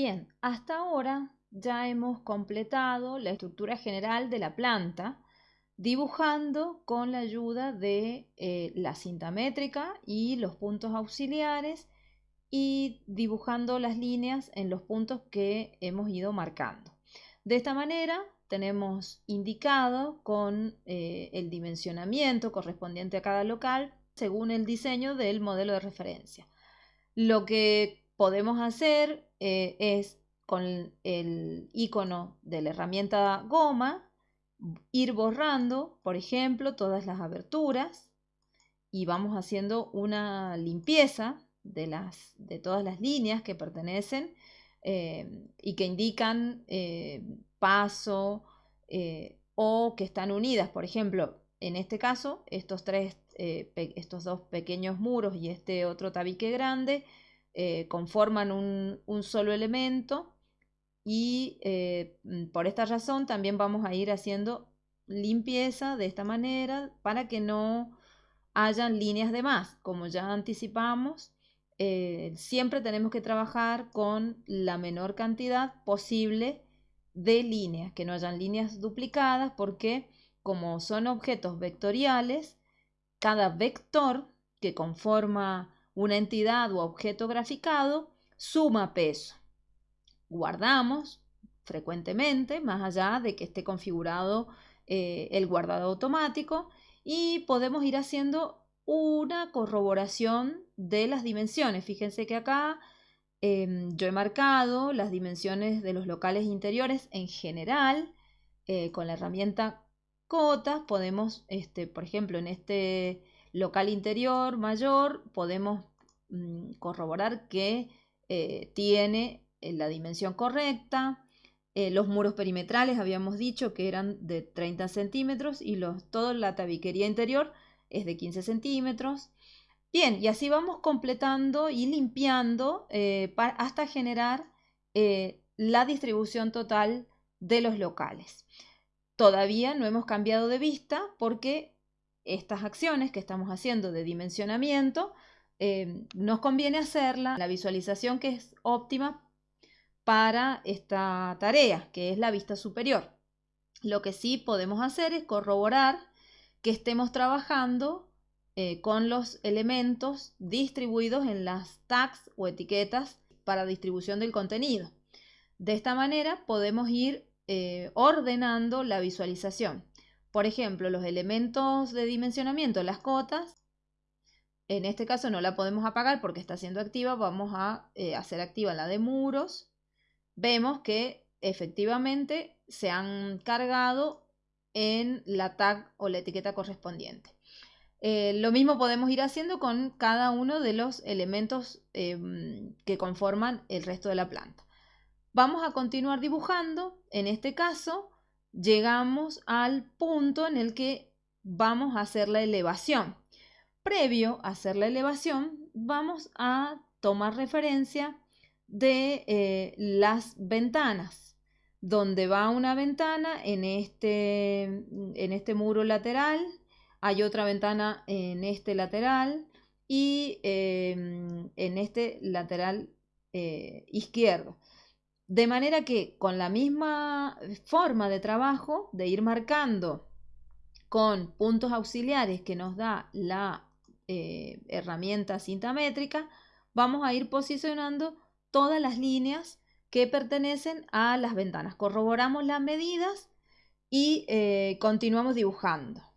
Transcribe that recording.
Bien, hasta ahora ya hemos completado la estructura general de la planta dibujando con la ayuda de eh, la cinta métrica y los puntos auxiliares y dibujando las líneas en los puntos que hemos ido marcando. De esta manera tenemos indicado con eh, el dimensionamiento correspondiente a cada local según el diseño del modelo de referencia. Lo que podemos hacer eh, es con el icono de la herramienta goma ir borrando, por ejemplo, todas las aberturas y vamos haciendo una limpieza de, las, de todas las líneas que pertenecen eh, y que indican eh, paso o que están unidas. Por ejemplo, en este caso, estos, tres, estos dos pequeños muros y este otro tabique grande eh, conforman un, solo elemento y eh, mm, por esta razón también vamos a ir haciendo limpieza de esta manera para que no hayan líneas de más. Como ya anticipamos, eh, siempre tenemos que trabajar con la menor cantidad posible de líneas, que no hayan líneas duplicadas porque como son objetos vectoriales, cada vector que conforma una entidad o objeto graficado suma peso. Guardamos frecuentemente, más allá de que esté configurado eh, el guardado automático, y podemos ir haciendo una corroboración de las dimensiones. Fíjense que acá em, yo he marcado las dimensiones de los locales interiores en general eh, con la herramienta cotas. Podemos, este, por ejemplo, en este local interior mayor podemos mm, corroborar que eh, tiene eh, la dimensión correcta. Eh, los muros perimetrales habíamos dicho que eran de 30 centímetros y los, toda la tabiquería interior es de 15 centímetros. Bien, y así vamos completando y limpiando hasta generar la distribución total de los locales. Todavía no hemos cambiado de vista porque estas acciones que estamos haciendo de dimensionamiento, eh, nos conviene hacerla la visualización que es óptima para esta tarea, que es la vista superior. Lo que sí podemos hacer es corroborar que estemos trabajando eh, con los elementos distribuidos en las tags o etiquetas para distribución del contenido. De esta manera podemos ir eh, ordenando la visualización. Por ejemplo, los elementos de dimensionamiento, las cotas, en este caso no la podemos apagar porque está siendo activa, vamos a eh, hacer activa la de muros. Vemos que efectivamente se han cargado en la tag o la etiqueta correspondiente. Eh, lo mismo podemos ir haciendo con cada uno de los elementos em, que conforman el resto de la planta. Vamos a continuar dibujando, en este caso llegamos al punto en el que vamos a hacer la elevación. Previo a hacer la elevación, vamos a tomar referencia de eh, las ventanas, donde va una ventana en este, en este muro lateral, hay otra ventana en este lateral y em, en este lateral eh, izquierdo. De manera que con la misma forma de trabajo, de ir marcando con puntos auxiliares que nos da la eh, herramienta cinta métrica, vamos a ir posicionando todas las líneas que pertenecen a las ventanas. Corroboramos las medidas y eh, continuamos dibujando.